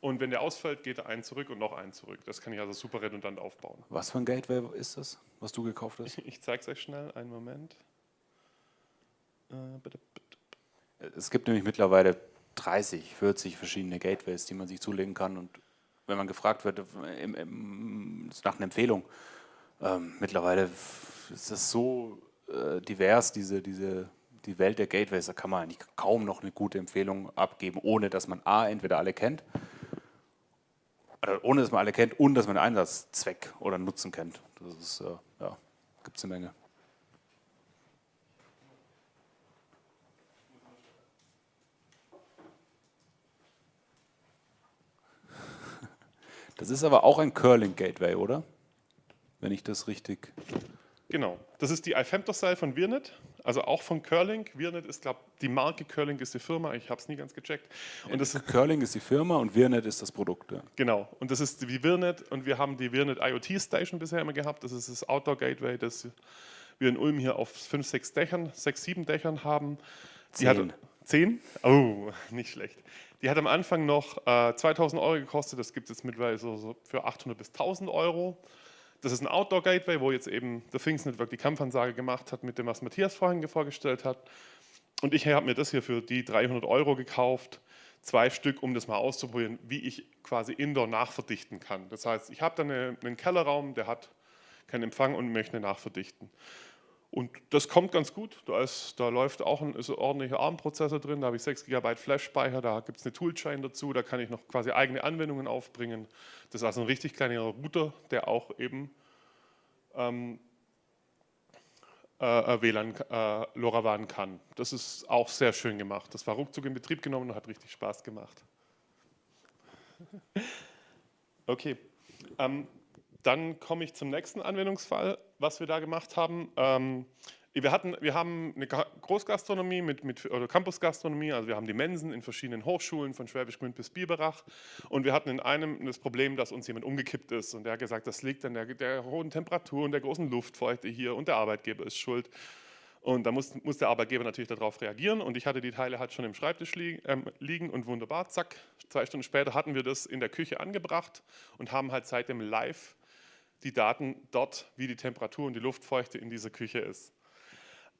und wenn der ausfällt, geht er einen zurück und noch einen zurück. Das kann ich also super redundant aufbauen. Was für ein Gateway ist das, was du gekauft hast? Ich zeige es euch schnell, einen Moment. Äh, bitte, bitte. Es gibt nämlich mittlerweile 30, 40 verschiedene Gateways, die man sich zulegen kann und wenn man gefragt wird im, im, nach einer Empfehlung. Ähm, mittlerweile ist das so äh, divers, diese, diese, die Welt der Gateways, da kann man eigentlich kaum noch eine gute Empfehlung abgeben, ohne dass man A, entweder alle kennt, oder ohne dass man alle kennt und dass man den Einsatzzweck oder Nutzen kennt. Das ist, äh, ja, gibt es eine Menge. Das ist aber auch ein Curling-Gateway, oder? Wenn ich das richtig... Genau, das ist die iFemtocell von Virnet, also auch von Curling. Virnet ist, glaube die Marke Curling ist die Firma, ich habe es nie ganz gecheckt. Und das Curling ist die Firma und Virnet ist das Produkt. Ja. Genau, und das ist wie Virnet und wir haben die Virnet IoT Station bisher immer gehabt, das ist das Outdoor Gateway, das wir in Ulm hier auf fünf, sechs Dächern, sechs, sieben Dächern haben. Zehn. Zehn? Oh, nicht schlecht. Die hat am Anfang noch äh, 2000 Euro gekostet, das gibt es jetzt mittlerweile so, so für 800 bis 1000 Euro. Das ist ein Outdoor-Gateway, wo jetzt eben der Things Network die Kampfansage gemacht hat mit dem, was Matthias vorhin vorgestellt hat. Und ich habe mir das hier für die 300 Euro gekauft, zwei Stück, um das mal auszuprobieren, wie ich quasi Indoor nachverdichten kann. Das heißt, ich habe dann einen Kellerraum, der hat keinen Empfang und möchte nachverdichten. Und das kommt ganz gut. Da, ist, da läuft auch ein, ist ordentlicher ARM-Prozessor drin, da habe ich 6 GB Flash-Speicher, da gibt es eine Toolchain dazu, da kann ich noch quasi eigene Anwendungen aufbringen. Das ist also ein richtig kleiner Router, der auch eben ähm, äh, äh, WLAN äh, LoRaWAN kann. Das ist auch sehr schön gemacht. Das war ruckzuck in Betrieb genommen und hat richtig Spaß gemacht. Okay, ähm, dann komme ich zum nächsten Anwendungsfall, was wir da gemacht haben. Ähm, wir, hatten, wir haben eine Großgastronomie mit, mit oder Campusgastronomie, also wir haben die Mensen in verschiedenen Hochschulen von Schwäbisch Gmünd bis Biberach und wir hatten in einem das Problem, dass uns jemand umgekippt ist und der hat gesagt, das liegt an der, der hohen Temperatur und der großen Luftfeuchte hier und der Arbeitgeber ist schuld. Und da muss, muss, der Arbeitgeber natürlich darauf reagieren. Und ich hatte die Teile halt schon im Schreibtisch li äh, liegen und wunderbar, zack, zwei Stunden später hatten wir das in der Küche angebracht und haben halt seitdem live die Daten dort, wie die Temperatur und die Luftfeuchte in dieser Küche ist.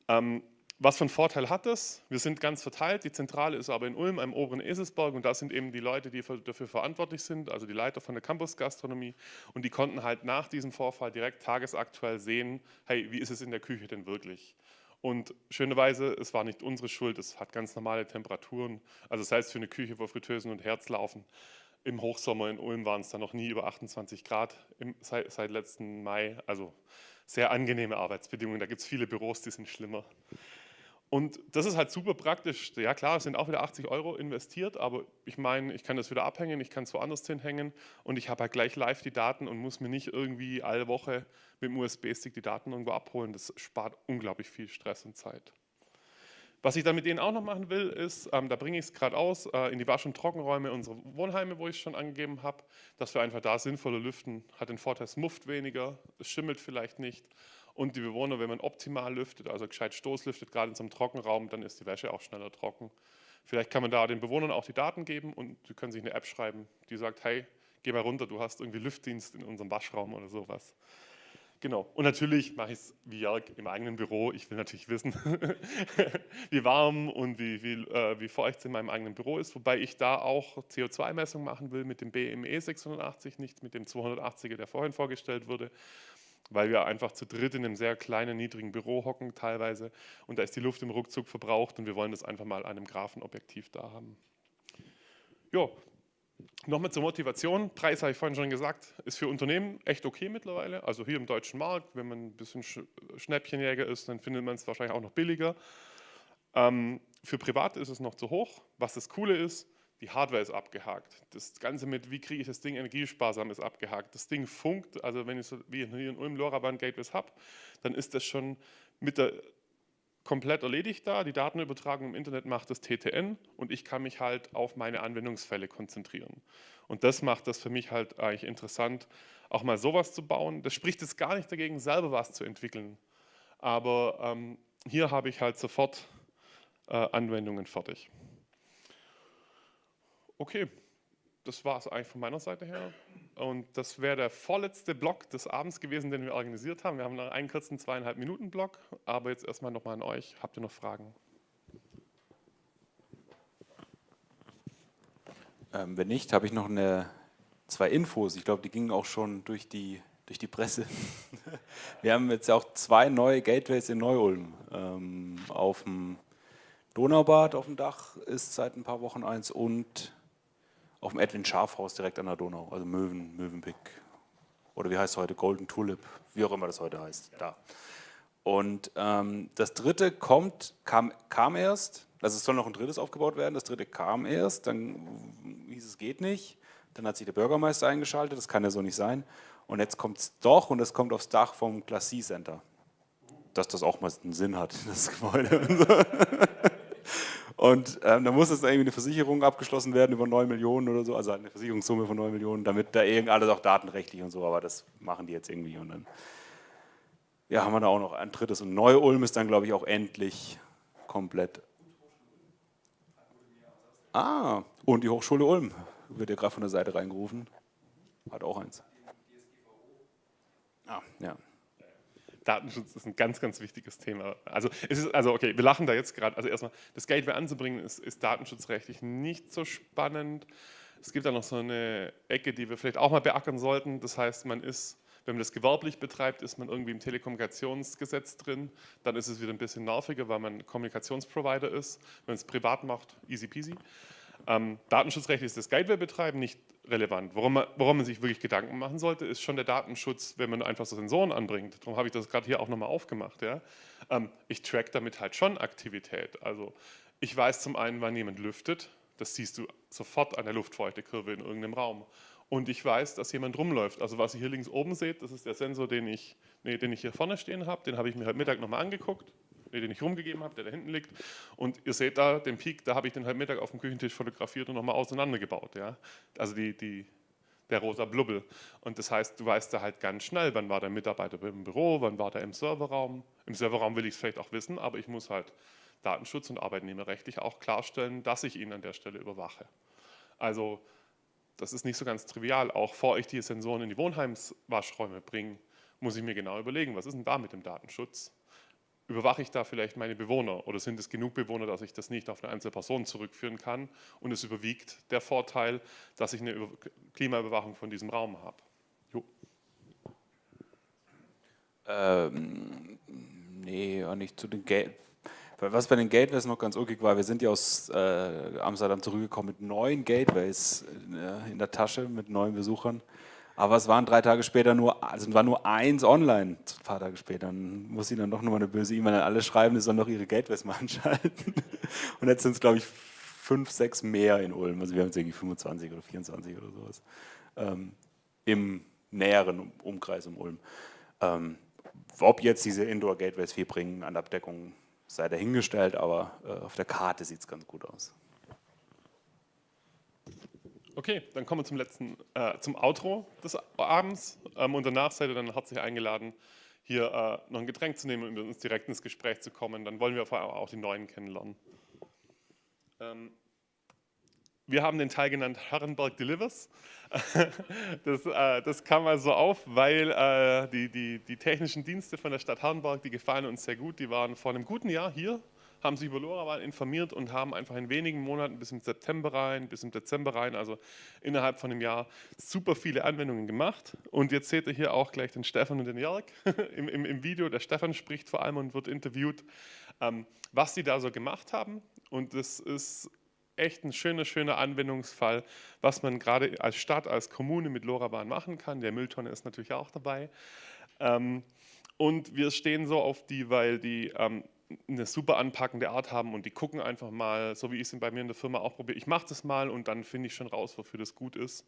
Ähm, was für einen Vorteil hat das? Wir sind ganz verteilt, die Zentrale ist aber in Ulm, am oberen Eselsberg und da sind eben die Leute, die dafür verantwortlich sind, also die Leiter von der Campusgastronomie und die konnten halt nach diesem Vorfall direkt tagesaktuell sehen, hey, wie ist es in der Küche denn wirklich? Und schönerweise, es war nicht unsere Schuld, es hat ganz normale Temperaturen, also heißt für eine Küche, wo Fritteusen und Herz laufen, im Hochsommer in Ulm waren es dann noch nie über 28 Grad im, seit, seit letzten Mai, also sehr angenehme Arbeitsbedingungen. Da gibt es viele Büros, die sind schlimmer. Und das ist halt super praktisch. Ja klar, es sind auch wieder 80 Euro investiert, aber ich meine, ich kann das wieder abhängen, ich kann es woanders hinhängen und ich habe halt gleich live die Daten und muss mir nicht irgendwie alle Woche mit dem USB-Stick die Daten irgendwo abholen. Das spart unglaublich viel Stress und Zeit. Was ich dann mit denen auch noch machen will, ist, ähm, da bringe ich es gerade aus, äh, in die Wasch- und Trockenräume unserer Wohnheime, wo ich schon angegeben habe, dass wir einfach da sinnvoller lüften. Hat den Vorteil, es mufft weniger, es schimmelt vielleicht nicht. Und die Bewohner, wenn man optimal lüftet, also gescheit Stoßlüftet, gerade in so einem Trockenraum, dann ist die Wäsche auch schneller trocken. Vielleicht kann man da den Bewohnern auch die Daten geben und sie können sich eine App schreiben, die sagt, hey, geh mal runter, du hast irgendwie Lüftdienst in unserem Waschraum oder sowas. Genau. Und natürlich mache ich es wie Jörg im eigenen Büro. Ich will natürlich wissen, wie warm und wie, wie, äh, wie feucht es in meinem eigenen Büro ist. Wobei ich da auch CO2-Messung machen will mit dem BME 680, nicht mit dem 280er, der vorhin vorgestellt wurde. Weil wir einfach zu dritt in einem sehr kleinen, niedrigen Büro hocken teilweise. Und da ist die Luft im Ruckzuck verbraucht und wir wollen das einfach mal an einem Graphenobjektiv da haben. Ja, Nochmal zur Motivation. Preis habe ich vorhin schon gesagt, ist für Unternehmen echt okay mittlerweile. Also hier im deutschen Markt, wenn man ein bisschen Schnäppchenjäger ist, dann findet man es wahrscheinlich auch noch billiger. Ähm, für Privat ist es noch zu hoch. Was das Coole ist, die Hardware ist abgehakt. Das Ganze mit, wie kriege ich das Ding energiesparsam, ist abgehakt. Das Ding funkt, also wenn ich so wie hier in Ulm LoRaWAN Gateways habe, dann ist das schon mit der komplett erledigt da. Die Datenübertragung im Internet macht das TTN und ich kann mich halt auf meine Anwendungsfälle konzentrieren. Und das macht das für mich halt eigentlich interessant, auch mal sowas zu bauen. Das spricht jetzt gar nicht dagegen, selber was zu entwickeln. Aber ähm, hier habe ich halt sofort äh, Anwendungen fertig. Okay das war es eigentlich von meiner Seite her. Und das wäre der vorletzte Block des Abends gewesen, den wir organisiert haben. Wir haben noch einen kurzen zweieinhalb Minuten Block, aber jetzt erstmal nochmal an euch. Habt ihr noch Fragen? Ähm, wenn nicht, habe ich noch eine, zwei Infos. Ich glaube, die gingen auch schon durch die, durch die Presse. wir haben jetzt auch zwei neue Gateways in Neu-Ulm. Ähm, auf dem Donaubad auf dem Dach ist seit ein paar Wochen eins und auf dem Edwin Schafhaus direkt an der Donau, also Möwen, Mövenpick oder wie heißt es heute, Golden Tulip, wie auch immer das heute heißt, da. Und ähm, das dritte kommt, kam, kam erst, also es soll noch ein drittes aufgebaut werden, das dritte kam erst, dann hieß es geht nicht, dann hat sich der Bürgermeister eingeschaltet, das kann ja so nicht sein. Und jetzt kommt es doch und es kommt aufs Dach vom Glacis Center. Dass das auch mal einen Sinn hat, das Gebäude. Und ähm, da muss jetzt irgendwie eine Versicherung abgeschlossen werden über 9 Millionen oder so, also eine Versicherungssumme von 9 Millionen, damit da irgendwie alles auch datenrechtlich und so, aber das machen die jetzt irgendwie. Und dann ja, haben wir da auch noch ein drittes. Und Neu-Ulm ist dann, glaube ich, auch endlich komplett. Ah, und die Hochschule Ulm wird ja gerade von der Seite reingerufen. Hat auch eins. Ah, ja. Datenschutz ist ein ganz, ganz wichtiges Thema. Also, es ist, also okay, wir lachen da jetzt gerade. Also erstmal, das Gateway anzubringen, ist, ist datenschutzrechtlich nicht so spannend. Es gibt da noch so eine Ecke, die wir vielleicht auch mal beackern sollten. Das heißt, man ist, wenn man das gewerblich betreibt, ist man irgendwie im Telekommunikationsgesetz drin. Dann ist es wieder ein bisschen nerviger, weil man Kommunikationsprovider ist. Wenn man es privat macht, easy peasy. Ähm, datenschutzrechtlich ist das Gateway-Betreiben nicht relevant. Worum man, worum man sich wirklich Gedanken machen sollte, ist schon der Datenschutz, wenn man einfach so Sensoren anbringt. Darum habe ich das gerade hier auch nochmal aufgemacht. Ja? Ähm, ich track damit halt schon Aktivität. Also ich weiß zum einen, wann jemand lüftet. Das siehst du sofort an der Luftfeuchtekurve in irgendeinem Raum. Und ich weiß, dass jemand rumläuft. Also was ihr hier links oben seht, das ist der Sensor, den ich, nee, den ich hier vorne stehen habe. Den habe ich mir heute Mittag nochmal angeguckt, den ich rumgegeben habe, der da hinten liegt. Und ihr seht da den Peak, da habe ich den heute Mittag auf dem Küchentisch fotografiert und nochmal auseinandergebaut. Ja? Also die, die, der rosa Blubbel. Und das heißt, du weißt da halt ganz schnell, wann war der Mitarbeiter im Büro, wann war der im Serverraum. Im Serverraum will ich es vielleicht auch wissen, aber ich muss halt Datenschutz und arbeitnehmerrechtlich auch klarstellen, dass ich ihn an der Stelle überwache. Also das ist nicht so ganz trivial. Auch bevor ich die Sensoren in die Wohnheimswaschräume bringe, muss ich mir genau überlegen, was ist denn da mit dem Datenschutz? Überwache ich da vielleicht meine Bewohner oder sind es genug Bewohner, dass ich das nicht auf eine einzelne Person zurückführen kann und es überwiegt der Vorteil, dass ich eine Klimaüberwachung von diesem Raum habe? Jo. Ähm, nee, nicht zu den Geld. Was bei den Gateways noch ganz ulkig war, wir sind ja aus äh, Amsterdam zurückgekommen mit neun Gateways äh, in der Tasche, mit neun Besuchern. Aber es waren drei Tage später nur, also war nur eins online, ein paar Tage später. Dann muss ich dann doch nochmal eine böse E-Mail an alle schreiben, die sollen doch ihre Gateways mal anschalten. Und jetzt sind es, glaube ich, fünf, sechs mehr in Ulm. Also wir haben jetzt irgendwie 25 oder 24 oder sowas. Ähm, Im näheren Umkreis um Ulm. Ähm, ob jetzt diese Indoor-Gateways viel bringen an Abdeckung, sei dahingestellt, aber äh, auf der Karte sieht es ganz gut aus. Okay, dann kommen wir zum letzten, äh, zum Outro des Abends ähm, und danach seid ihr dann herzlich eingeladen, hier äh, noch ein Getränk zu nehmen und mit uns direkt ins Gespräch zu kommen. Dann wollen wir vor allem auch die Neuen kennenlernen. Ähm, wir haben den Teil genannt Herrenberg Delivers. Das, äh, das kam also auf, weil äh, die, die, die technischen Dienste von der Stadt Herrenberg, die gefallen uns sehr gut. Die waren vor einem guten Jahr hier, haben sich über LoRaWAN informiert und haben einfach in wenigen Monaten bis im September rein, bis im Dezember rein, also innerhalb von einem Jahr, super viele Anwendungen gemacht. Und jetzt seht ihr hier auch gleich den Stefan und den Jörg im, im, im Video. Der Stefan spricht vor allem und wird interviewt, ähm, was sie da so gemacht haben. Und das ist echt ein schöner, schöner Anwendungsfall, was man gerade als Stadt, als Kommune mit LoRaWAN machen kann. Der Mülltonne ist natürlich auch dabei. Ähm, und wir stehen so auf die, weil die ähm, eine super anpackende Art haben und die gucken einfach mal, so wie ich es bei mir in der Firma auch probiere. Ich mache das mal und dann finde ich schon raus, wofür das gut ist.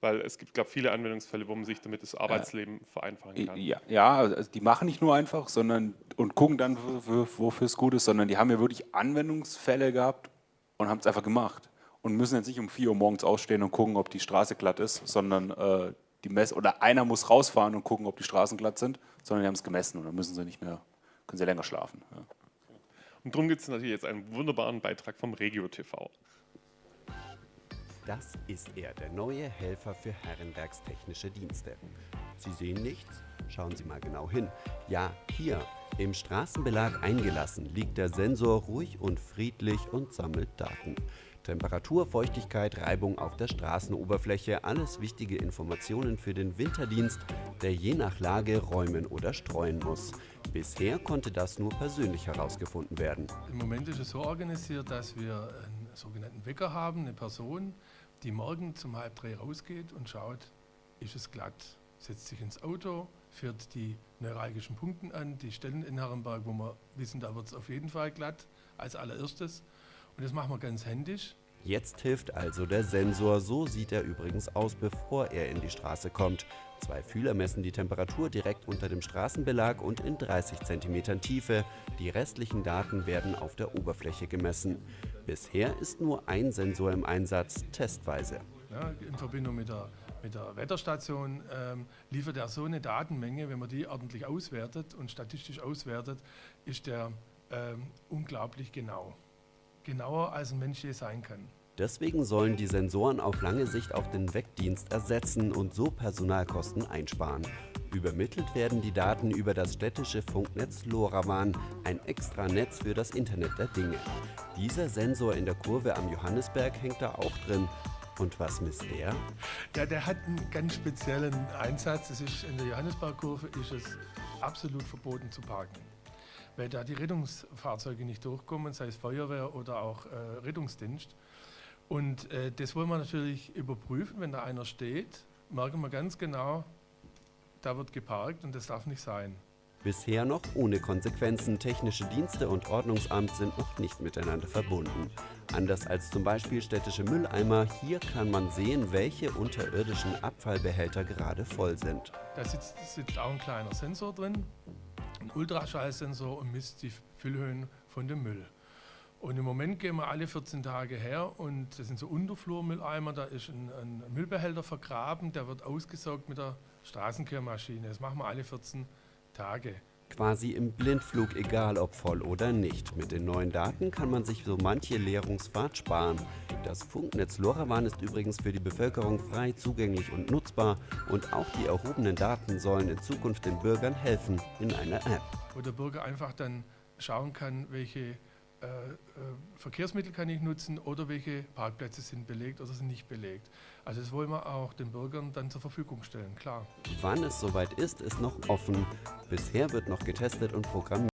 Weil es gibt, glaube ich, viele Anwendungsfälle, wo man sich damit das Arbeitsleben äh, vereinfachen kann. Ja, ja also die machen nicht nur einfach sondern und gucken dann, wofür es gut ist, sondern die haben ja wirklich Anwendungsfälle gehabt und haben es einfach gemacht und müssen jetzt nicht um 4 Uhr morgens ausstehen und gucken, ob die Straße glatt ist, sondern äh, die Mess oder einer muss rausfahren und gucken, ob die Straßen glatt sind, sondern die haben es gemessen und dann müssen sie nicht mehr, können sie länger schlafen. Ja. Und darum gibt es natürlich jetzt einen wunderbaren Beitrag vom Regio TV. Das ist er, der neue Helfer für Herrenbergs technische Dienste. Sie sehen nichts? Schauen Sie mal genau hin. Ja, hier, im Straßenbelag eingelassen, liegt der Sensor ruhig und friedlich und sammelt Daten. Temperatur, Feuchtigkeit, Reibung auf der Straßenoberfläche, alles wichtige Informationen für den Winterdienst, der je nach Lage räumen oder streuen muss. Bisher konnte das nur persönlich herausgefunden werden. Im Moment ist es so organisiert, dass wir einen sogenannten Wecker haben, eine Person, die morgen zum halb drei rausgeht und schaut, ist es glatt, setzt sich ins Auto, fährt die neuralgischen Punkte an, die Stellen in Herrenberg, wo wir wissen, da wird es auf jeden Fall glatt, als allererstes. Und das machen wir ganz händisch. Jetzt hilft also der Sensor, so sieht er übrigens aus, bevor er in die Straße kommt. Zwei Fühler messen die Temperatur direkt unter dem Straßenbelag und in 30 cm Tiefe. Die restlichen Daten werden auf der Oberfläche gemessen. Bisher ist nur ein Sensor im Einsatz, testweise. Ja, in Verbindung mit der mit der Wetterstation ähm, liefert er so eine Datenmenge, wenn man die ordentlich auswertet und statistisch auswertet, ist der ähm, unglaublich genau. Genauer als ein Mensch je sein kann. Deswegen sollen die Sensoren auf lange Sicht auch den Wegdienst ersetzen und so Personalkosten einsparen. Übermittelt werden die Daten über das städtische Funknetz LoRaWAN, ein extra Netz für das Internet der Dinge. Dieser Sensor in der Kurve am Johannesberg hängt da auch drin und was misst der? Ja, der hat einen ganz speziellen Einsatz. Das ist in der Johannesbergkurve ist es absolut verboten zu parken. Weil da die Rettungsfahrzeuge nicht durchkommen, sei es Feuerwehr oder auch äh, Rettungsdienst. Und äh, das wollen wir natürlich überprüfen. Wenn da einer steht, merken wir ganz genau, da wird geparkt und das darf nicht sein. Bisher noch ohne Konsequenzen. Technische Dienste und Ordnungsamt sind noch nicht miteinander verbunden. Anders als zum Beispiel städtische Mülleimer, hier kann man sehen, welche unterirdischen Abfallbehälter gerade voll sind. Da sitzt, sitzt auch ein kleiner Sensor drin, ein Ultraschallsensor und misst die Füllhöhen von dem Müll. Und im Moment gehen wir alle 14 Tage her und das sind so Unterflurmülleimer, da ist ein, ein Müllbehälter vergraben, der wird ausgesaugt mit der Straßenkehrmaschine. Das machen wir alle 14 Tage. Quasi im Blindflug, egal ob voll oder nicht. Mit den neuen Daten kann man sich so manche Leerungsfahrt sparen. Das Funknetz LoRaWAN ist übrigens für die Bevölkerung frei zugänglich und nutzbar und auch die erhobenen Daten sollen in Zukunft den Bürgern helfen in einer App. Wo der Bürger einfach dann schauen kann, welche äh, äh, Verkehrsmittel kann ich nutzen oder welche Parkplätze sind belegt oder sind nicht belegt. Also das wollen wir auch den Bürgern dann zur Verfügung stellen, klar. Wann es soweit ist, ist noch offen. Bisher wird noch getestet und programmiert.